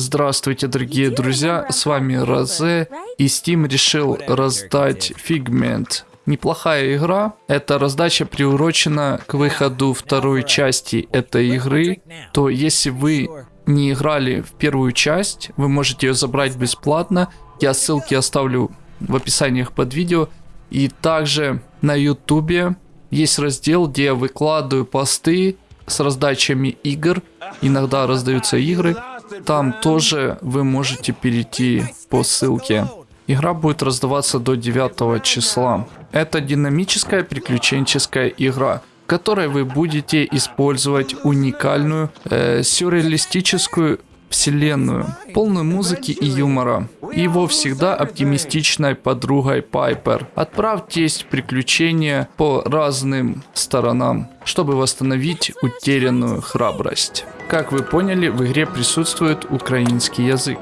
Здравствуйте, дорогие друзья, с вами Розе, и Steam решил раздать Figment. Неплохая игра, эта раздача приурочена к выходу второй части этой игры, то если вы не играли в первую часть, вы можете ее забрать бесплатно, я ссылки оставлю в описаниях под видео, и также на ютубе есть раздел, где я выкладываю посты с раздачами игр, иногда раздаются игры, там тоже вы можете перейти по ссылке. Игра будет раздаваться до 9 числа. Это динамическая приключенческая игра, в которой вы будете использовать уникальную э, сюрреалистическую вселенную, полную музыки и юмора. И его всегда оптимистичной подругой Пайпер. Отправьтесь в приключения по разным сторонам, чтобы восстановить утерянную храбрость. Как вы поняли, в игре присутствует украинский язык.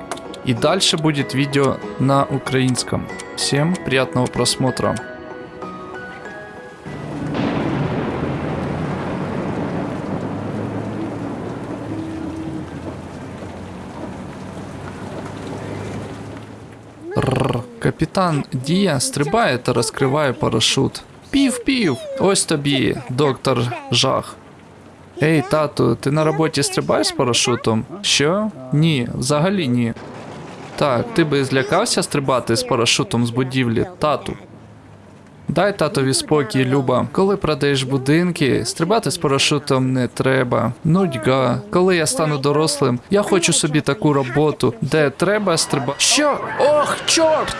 И дальше будет видео на украинском. Всем приятного просмотра. Рррр. Капітан Дія стрибає та розкриває парашут. Пів-пів! Ось тобі, доктор Жах. Ей, тату, ти на роботі стрибаєш з парашутом? Що? Ні, взагалі ні. Так, ти би злякався стрибати з парашутом з будівлі, тату. Дай татові спокій, Люба. Коли продаєш будинки, стрибати з парашутом не треба. Нудьга. Коли я стану дорослим, я хочу собі таку роботу, де треба стрибати. Що? Ох, чорт!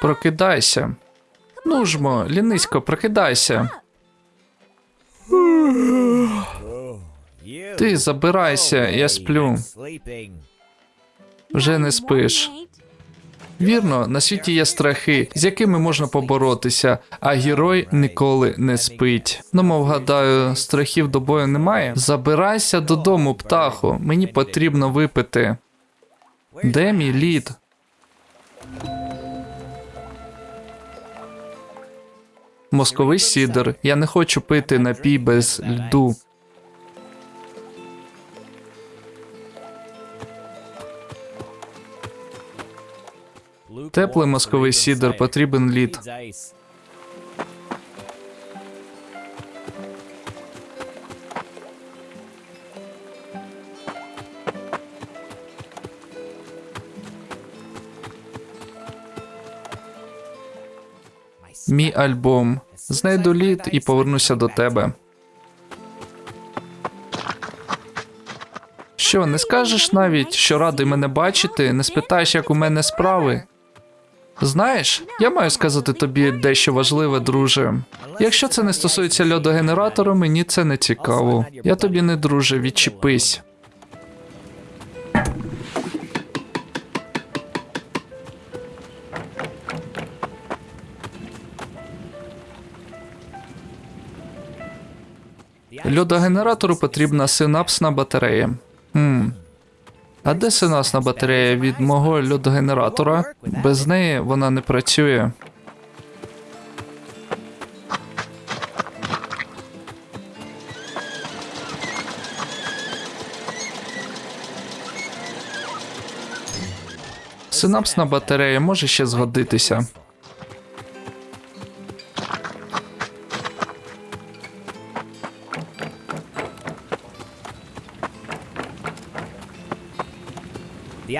Прокидайся. Ну жмо, лінисько, прокидайся. Ти забирайся, я сплю. Вже не спиш. Вірно, на світі є страхи, з якими можна поборотися, а герой ніколи не спить. Ну, мов гадаю, страхів до бою немає. Забирайся додому, птаху. Мені потрібно випити. Де мій лід? Московий сідр. Я не хочу пити напій без льду. Теплий московий сідр потрібен лід. Мій альбом. Знайду лід і повернуся до тебе. Що, не скажеш навіть, що радий мене бачити, не спитаєш, як у мене справи? Знаєш, я маю сказати тобі дещо важливе, друже. Якщо це не стосується льодогенератора, мені це не цікаво. Я тобі не друже, відчепись. Льодогенератору потрібна синапсна батарея. Хм. А де синапсна батарея від мого льодогенератора? Без неї вона не працює. Синапсна батарея може ще згодитися.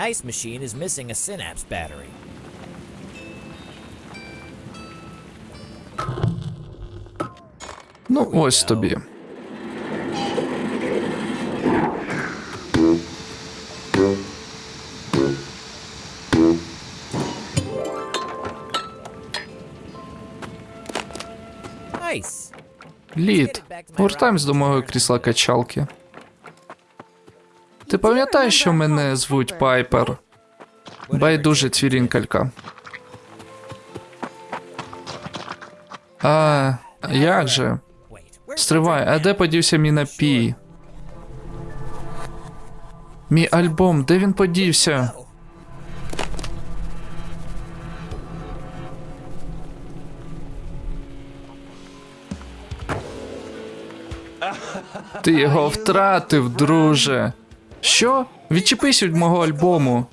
ice machine is missing a synapse battery. Ну, ось тобі. Nice. Лід, повертаємось до мого крісла качалки. Ти пам'ятаєш, що мене звуть Пайпер? Байдуже цвірінкалька. А, як же? Стривай, а де подівся мій напій? Мій альбом, де він подівся? Ти його втратив, друже. Що? Відчепись від мого альбому.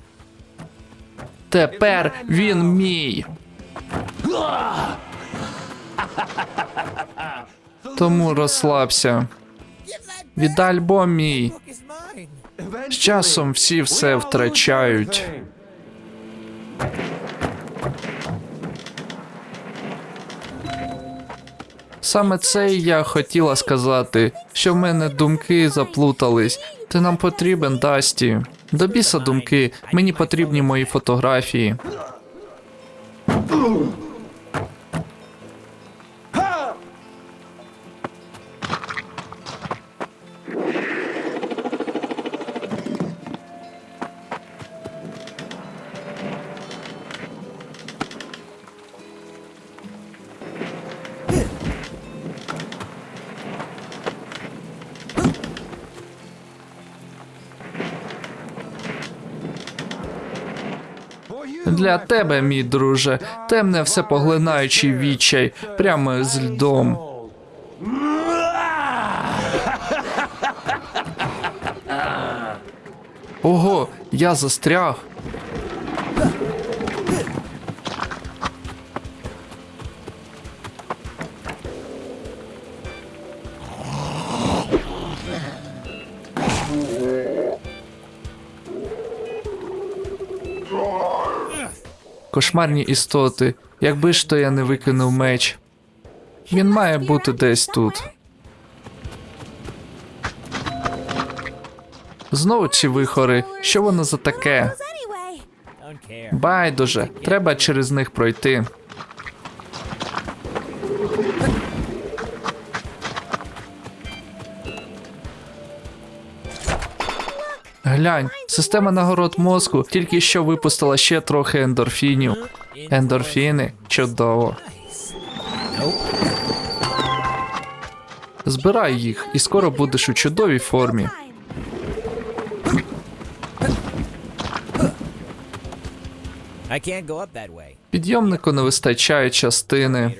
Тепер він мій. Тому розслабся. Віддай альбом мій. З часом всі все втрачають. Саме це я хотіла сказати, що в мене думки заплутались. Ти нам потрібен, Дасті. До біса думки, мені потрібні мої фотографії. Для тебе, мій друже, темне всепоглинаючий відчай, прямо з льдом. Ого, я застряг. Кошмарні істоти. Якби ж то я не викинув меч. Він має бути десь тут. Знову ці вихори. Що воно за таке? Байдуже, треба через них пройти. Глянь, система нагород мозку тільки що випустила ще трохи ендорфінів. Ендорфіни чудово. Збирай їх, і скоро будеш у чудовій формі. Підйомнику не вистачає частини.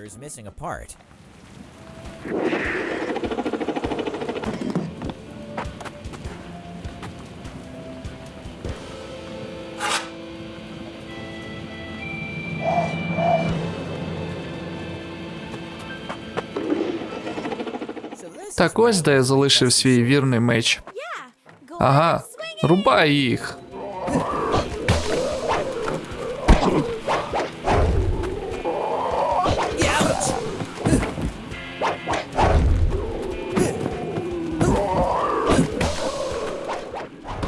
Так ось де я залишив свій вірний меч. Ага, рубай їх.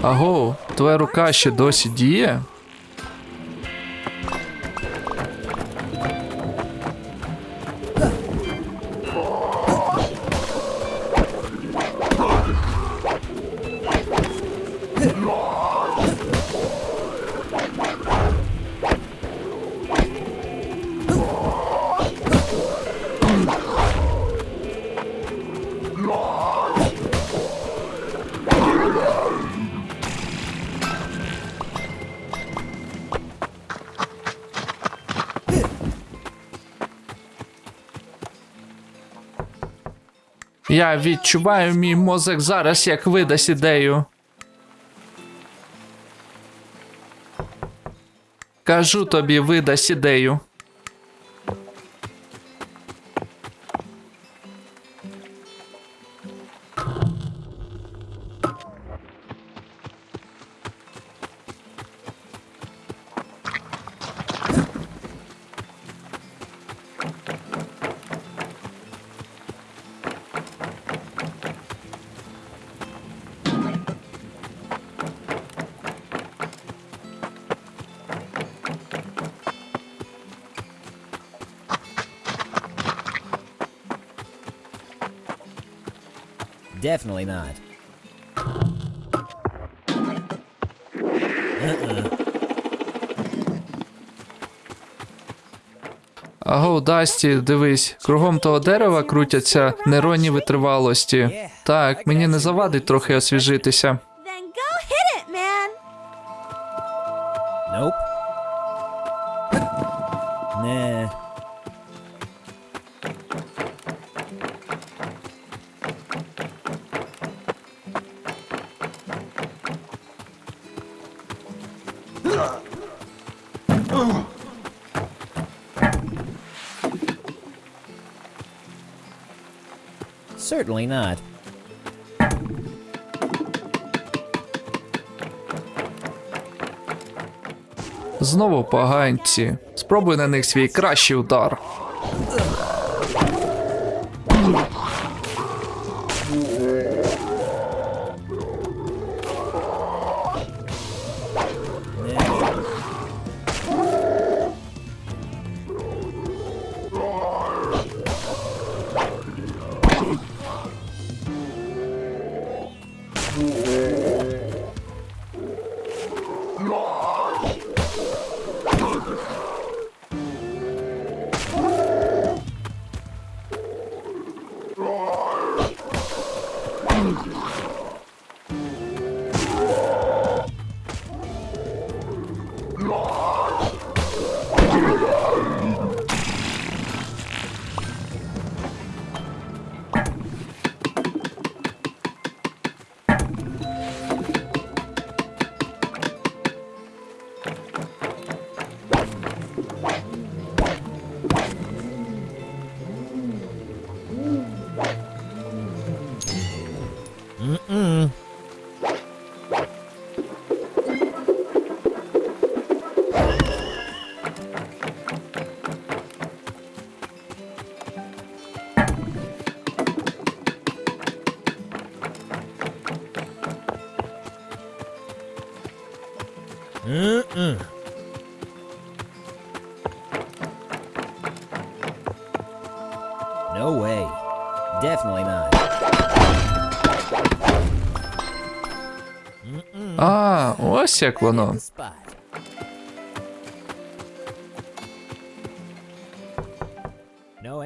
Аго, твоя рука ще досі діє? Я відчуваю мій мозок зараз, як видасть ідею. Кажу тобі, видасть ідею. Definitely not. Аго, Дасті, дивись, кругом того дерева крутяться нейронні витривалості. Так, мені не завадить трохи освіжитися. Nope. Nah. Certainly not. Знову поганці. Спробуй на них свій кращий удар. Mm-mm. No way. Definitely not. А, ось як воно.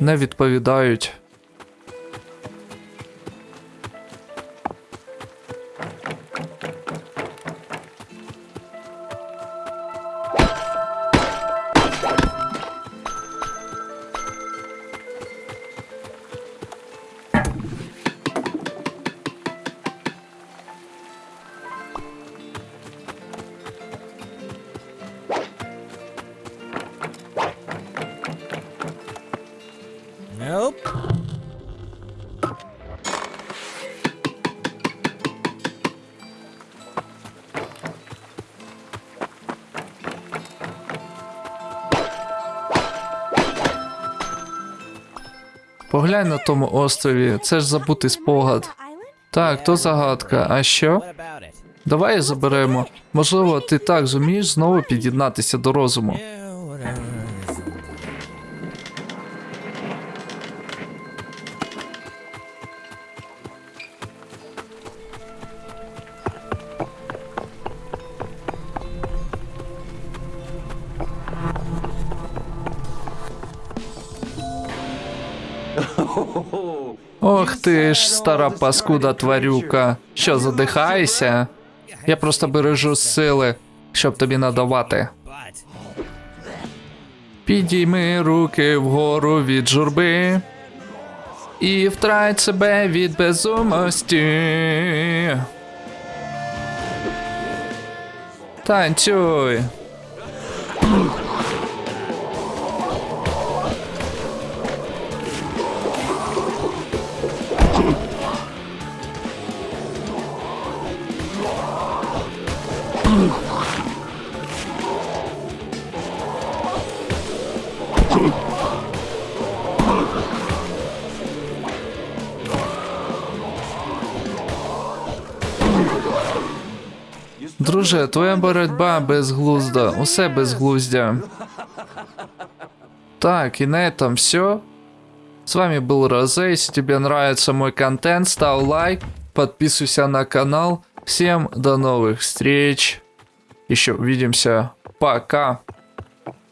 Не відповідають. Поглянь на тому острові, це ж забутий спогад. Так, то загадка. А що? Давай заберемо. Можливо, ти так зумієш знову під'єднатися до розуму. Ох ти ж, стара паскуда тварюка. Що, задихаєшся? Я просто бережу сили, щоб тобі надавати. Підійми руки вгору від журби і втрать себе від безумості. Танцюй. Друже, твоя боротьба безглузда, усе безглуздя. Так, і на этом все. С вами был Розе. Если тебе нравится мой контент, ставь лайк, подписывайся на канал. Всем до новых встреч. Еще увидимся. Пока.